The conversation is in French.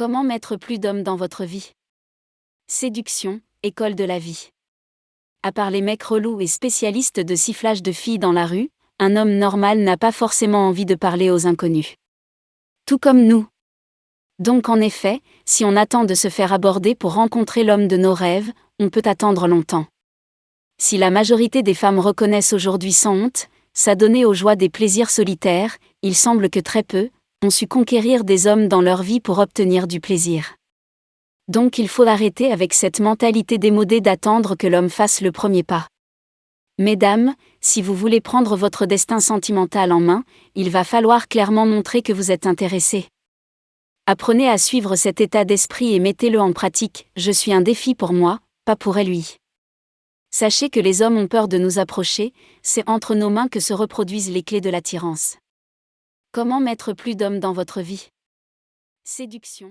Comment mettre plus d'hommes dans votre vie? Séduction, école de la vie. À part les mecs relous et spécialistes de sifflage de filles dans la rue, un homme normal n'a pas forcément envie de parler aux inconnus. Tout comme nous. Donc en effet, si on attend de se faire aborder pour rencontrer l'homme de nos rêves, on peut attendre longtemps. Si la majorité des femmes reconnaissent aujourd'hui sans honte, s'adonner aux joies des plaisirs solitaires, il semble que très peu, ont su conquérir des hommes dans leur vie pour obtenir du plaisir. Donc il faut arrêter avec cette mentalité démodée d'attendre que l'homme fasse le premier pas. Mesdames, si vous voulez prendre votre destin sentimental en main, il va falloir clairement montrer que vous êtes intéressé. Apprenez à suivre cet état d'esprit et mettez-le en pratique, je suis un défi pour moi, pas pour lui. Sachez que les hommes ont peur de nous approcher, c'est entre nos mains que se reproduisent les clés de l'attirance. Comment mettre plus d'hommes dans votre vie? Séduction